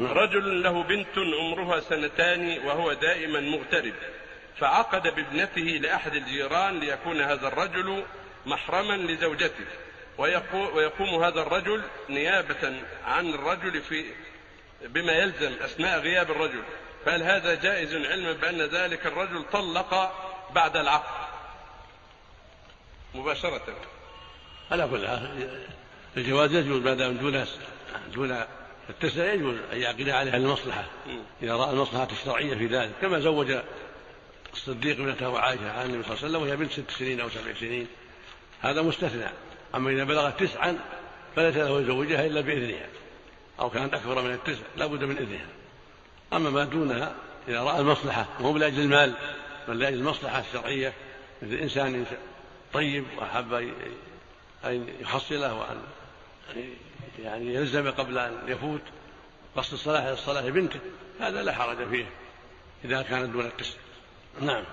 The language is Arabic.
رجل له بنت عمرها سنتان وهو دائما مغترب فعقد بابنته لأحد الجيران ليكون هذا الرجل محرما لزوجته ويقوم هذا الرجل نيابة عن الرجل في بما يلزم أثناء غياب الرجل. فهل هذا جائز علما بأن ذلك الرجل طلق بعد العقد؟ مباشرة. على كل الجواز يجوز ما دام دون دون التسع يجوز أن يعقد عليها المصلحة. إذا رأى المصلحة الشرعية في ذلك كما زوج الصديق ابنته عائشة عن النبي صلى الله عليه وسلم وهي بنت ست سنين أو سبع سنين. هذا مستثنى. أما إذا بلغت تسعا فليس له يزوجها إلا بإذنها. أو كانت أكبر من التسع لا بد من إذنها. أما ما دونها إذا رأى المصلحة وهو لاجل المال بل لاجل المصلحة الشرعية مثل إنسان طيب وأحب أن يحصله وأن يعني يلزم قبل أن يفوت قصد الصلاة الصلاة بنته هذا لا حرج فيه إذا كانت دون التسع نعم.